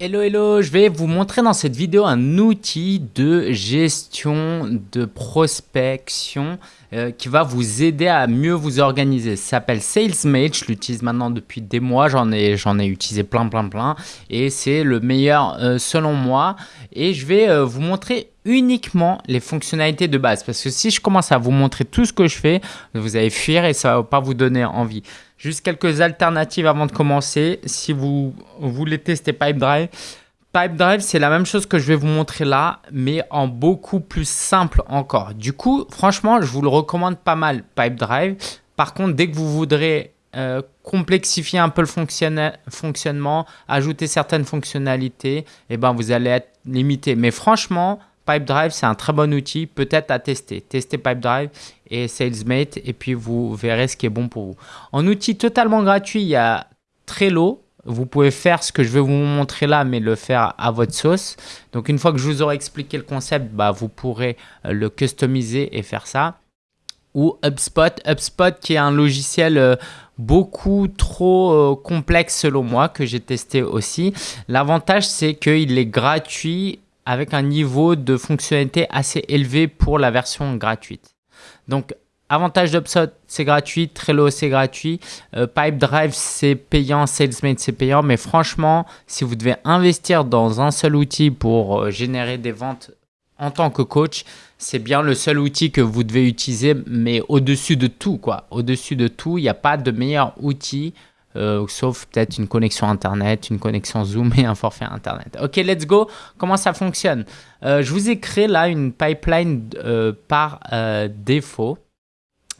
Hello hello, je vais vous montrer dans cette vidéo un outil de gestion de prospection euh, qui va vous aider à mieux vous organiser. Ça s'appelle SalesMate, je l'utilise maintenant depuis des mois, j'en ai, ai utilisé plein plein plein et c'est le meilleur euh, selon moi et je vais euh, vous montrer uniquement les fonctionnalités de base parce que si je commence à vous montrer tout ce que je fais, vous allez fuir et ça va pas vous donner envie. Juste quelques alternatives avant de commencer. Si vous voulez tester Pipedrive, Pipedrive, c'est la même chose que je vais vous montrer là, mais en beaucoup plus simple encore. Du coup, franchement, je vous le recommande pas mal, Pipedrive. Par contre, dès que vous voudrez euh, complexifier un peu le fonctionnement, ajouter certaines fonctionnalités, eh ben, vous allez être limité. Mais franchement, Pipedrive, c'est un très bon outil, peut-être à tester. Testez Pipedrive et SalesMate et puis vous verrez ce qui est bon pour vous. En outil totalement gratuit, il y a Trello. Vous pouvez faire ce que je vais vous montrer là, mais le faire à votre sauce. Donc, une fois que je vous aurai expliqué le concept, bah, vous pourrez euh, le customiser et faire ça. Ou HubSpot. HubSpot qui est un logiciel euh, beaucoup trop euh, complexe selon moi, que j'ai testé aussi. L'avantage, c'est qu'il est gratuit avec un niveau de fonctionnalité assez élevé pour la version gratuite. Donc, avantage d'Upsot, c'est gratuit, Trello, c'est gratuit, euh, Pipedrive, c'est payant, SalesMate, c'est payant, mais franchement, si vous devez investir dans un seul outil pour euh, générer des ventes en tant que coach, c'est bien le seul outil que vous devez utiliser, mais au-dessus de tout, quoi. Au-dessus de tout, il n'y a pas de meilleur outil euh, sauf peut-être une connexion Internet, une connexion Zoom et un forfait Internet. Ok, let's go. Comment ça fonctionne? Euh, Je vous ai créé là une pipeline euh, par défaut.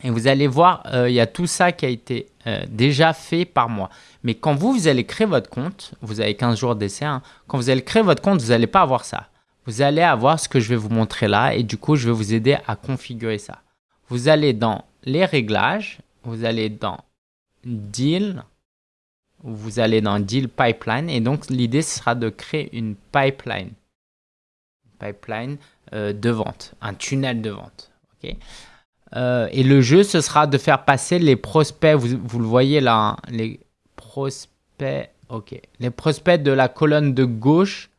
Et vous allez voir, il y a tout ça qui a été déjà fait par moi. Mais quand vous, vous allez créer votre compte, vous avez 15 jours d'essai, hein, quand vous allez créer votre compte, vous n'allez pas avoir ça. Vous allez avoir ce que je vais vous montrer là et du coup, je vais vous aider à configurer ça. Vous allez dans les réglages, vous allez dans Deal, vous allez dans Deal Pipeline et donc l'idée sera de créer une pipeline, euh, de vente, un tunnel de vente. Euh, et le jeu, ce sera de faire passer les prospects, vous, le voyez là, hein, les prospects, les prospects de la colonne de gauche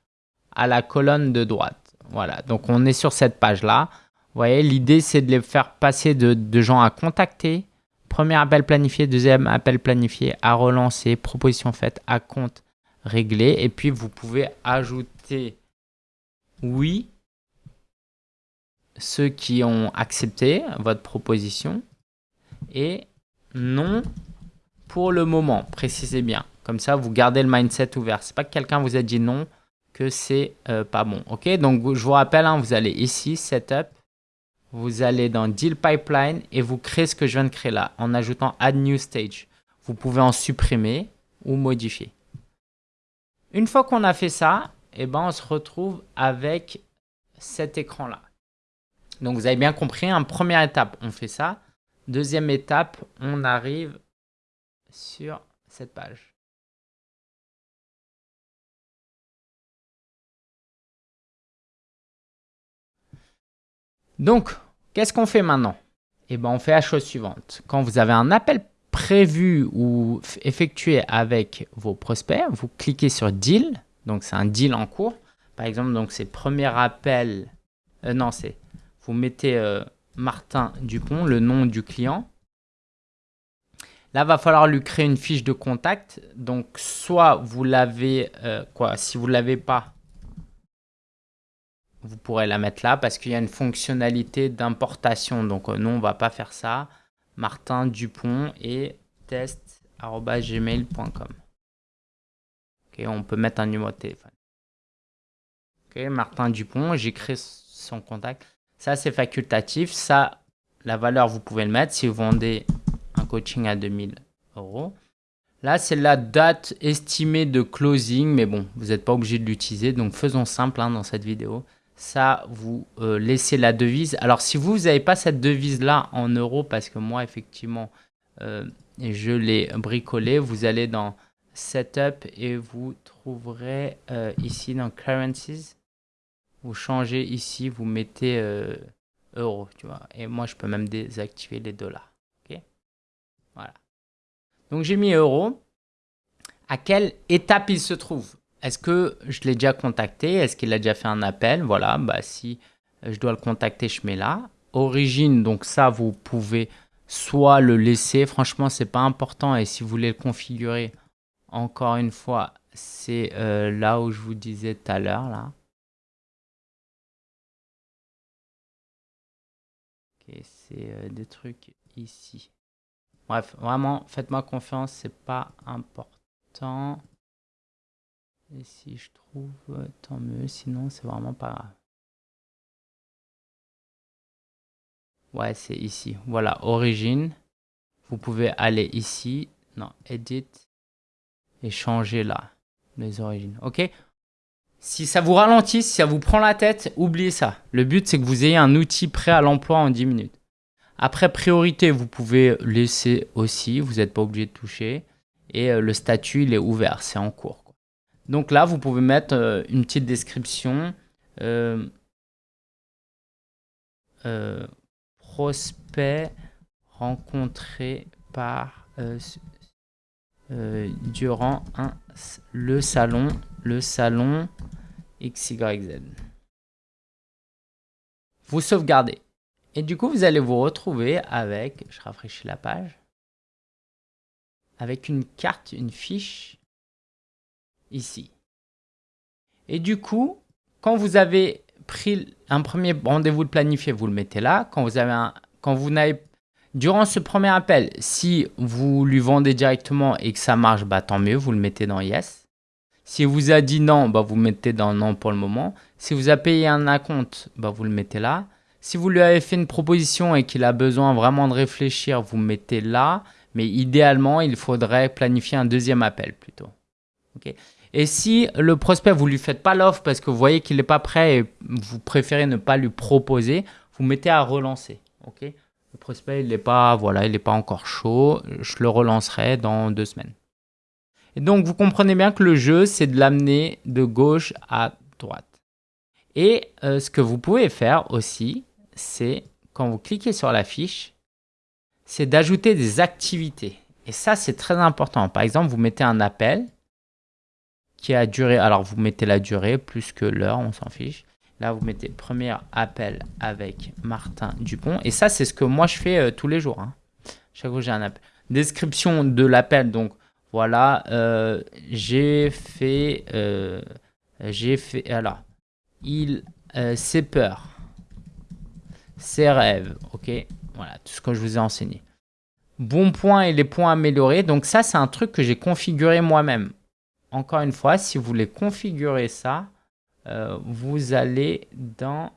à la colonne de droite. Voilà, donc on est sur cette page-là. Vous voyez, l'idée c'est de les faire passer de gens à contacter Premier appel planifié, deuxième appel planifié, à relancer, proposition faite, à compte réglé. Et puis, vous pouvez ajouter oui, ceux qui ont accepté votre proposition et non pour le moment, précisez bien. Comme ça, vous gardez le mindset ouvert. C'est pas que quelqu'un vous a dit non que c'est euh, pas bon. Ok, donc je vous rappelle, hein, vous allez ici, Setup, vous allez dans Deal Pipeline et vous créez ce que je viens de créer là en ajoutant Add New Stage. Vous pouvez en supprimer ou modifier. Une fois qu'on a fait ça, eh ben, on se retrouve avec cet écran-là. Donc, vous avez bien compris, en première étape, on fait ça. Deuxième étape, on arrive sur cette page. Donc, qu'est-ce qu'on fait maintenant? Eh bien, on fait la chose suivante. Quand vous avez un appel prévu ou effectué avec vos prospects, vous cliquez sur Deal. Donc, c'est un deal en cours. Par exemple, donc c'est premier appel. Euh, non, c'est vous mettez euh, Martin Dupont, le nom du client. Là, va falloir lui créer une fiche de contact. Donc, soit vous l'avez, euh, quoi, si vous ne l'avez pas, vous pourrez la mettre là parce qu'il y a une fonctionnalité d'importation. Donc euh, nous, on va pas faire ça. Martin Dupont et test.gmail.com. Ok, on peut mettre un numéro de téléphone. Ok, Martin Dupont, j'écris son contact. Ça, c'est facultatif. Ça, la valeur, vous pouvez le mettre si vous vendez un coaching à 2000 euros. Là, c'est la date estimée de closing, mais bon, vous n'êtes pas obligé de l'utiliser. Donc, faisons simple hein, dans cette vidéo ça, vous euh, laissez la devise. Alors, si vous n'avez pas cette devise-là en euros, parce que moi, effectivement, euh, je l'ai bricolé, vous allez dans Setup et vous trouverez euh, ici dans Currencies. Vous changez ici, vous mettez euros, tu vois. Et moi, je peux même désactiver les dollars. OK? Voilà. Donc, j'ai mis euros. À quelle étape il se trouve? Est-ce que je l'ai déjà contacté? Est-ce qu'il a déjà fait un appel? Voilà, bah si je dois le contacter, je mets là. Origine, donc ça, vous pouvez soit le laisser. Franchement, c'est pas important. Et si vous voulez le configurer, encore une fois, c'est euh, là où je vous disais tout à l'heure, là. Ok, c'est euh, des trucs ici. Bref, vraiment, faites-moi confiance, c'est pas important. Et si je trouve, euh, tant mieux, sinon c'est vraiment pas grave. Ouais, c'est ici. Voilà, origine. Vous pouvez aller ici. Non, edit. Et changer là, les origines. OK? Si ça vous ralentit, si ça vous prend la tête, oubliez ça. Le but, c'est que vous ayez un outil prêt à l'emploi en 10 minutes. Après, priorité, vous pouvez laisser aussi. Vous n'êtes pas obligé de toucher. Et euh, le statut, il est ouvert. C'est en cours. Donc là, vous pouvez mettre euh, une petite description. Euh, prospect rencontré par euh, euh, durant le salon, le salon XYZ. Vous sauvegardez. Et du coup, vous allez vous retrouver avec, je rafraîchis la page, avec une carte, une fiche ici. Et du coup, quand vous avez pris un premier rendez-vous de planifié, vous le mettez là. Quand vous avez un, quand vous n'avez Durant ce premier appel, si vous lui vendez directement et que ça marche, bah, tant mieux, vous le mettez dans Yes. Si vous a dit non, bah, vous mettez dans Non pour le moment. Si vous a payé un acompte, bah, vous le mettez là. Si vous lui avez fait une proposition et qu'il a besoin vraiment de réfléchir, vous mettez là. Mais idéalement, il faudrait planifier un deuxième appel plutôt. Et si le prospect, vous ne lui faites pas l'offre parce que vous voyez qu'il n'est pas prêt et vous préférez ne pas lui proposer, vous mettez à relancer. le prospect, il n'est pas, voilà, il pas encore chaud. Je le relancerai dans deux semaines. Et donc, vous comprenez bien que le jeu, c'est de l'amener de gauche à droite. Et euh, ce que vous pouvez faire aussi, c'est quand vous cliquez sur la fiche, c'est d'ajouter des activités. Et ça, c'est très important. Par exemple, vous mettez un appel qui a duré, alors vous mettez la durée plus que l'heure, on s'en fiche. Là, vous mettez premier appel avec Martin Dupont. Et ça, c'est ce que moi, je fais euh, tous les jours. Hein. Chaque fois, j'ai un appel. Description de l'appel. Donc, voilà, euh, j'ai fait, euh, j'ai fait, alors, il, ses peurs, ses rêves, ok Voilà, tout ce que je vous ai enseigné. Bons points et les points améliorés. Donc, ça, c'est un truc que j'ai configuré moi-même encore une fois, si vous voulez configurer ça, euh, vous allez dans...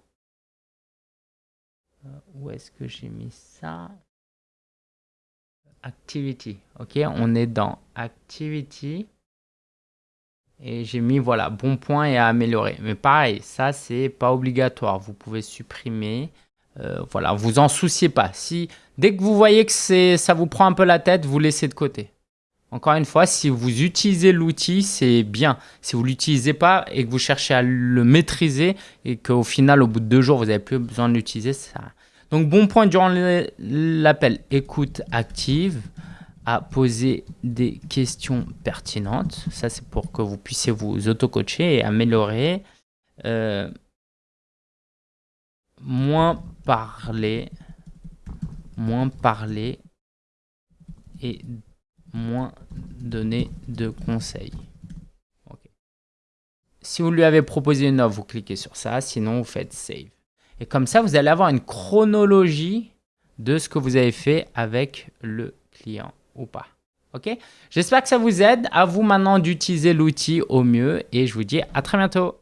Euh, où est-ce que j'ai mis ça? Activity. Ok, on est dans Activity. Et j'ai mis, voilà, bon point et à améliorer. Mais pareil, ça, c'est pas obligatoire. Vous pouvez supprimer. Euh, voilà, vous en souciez pas. Si Dès que vous voyez que ça vous prend un peu la tête, vous laissez de côté. Encore une fois, si vous utilisez l'outil, c'est bien. Si vous ne l'utilisez pas et que vous cherchez à le maîtriser et qu'au final, au bout de deux jours, vous n'avez plus besoin de l'utiliser, ça... Donc, bon point durant l'appel, écoute active, à poser des questions pertinentes. Ça, c'est pour que vous puissiez vous auto-coacher et améliorer. Euh, moins parler, moins parler et moins donner de conseils. Si vous lui avez proposé une offre, vous cliquez sur ça, sinon vous faites Save. Et comme ça, vous allez avoir une chronologie de ce que vous avez fait avec le client ou pas. Ok J'espère que ça vous aide. À vous maintenant d'utiliser l'outil au mieux et je vous dis à très bientôt.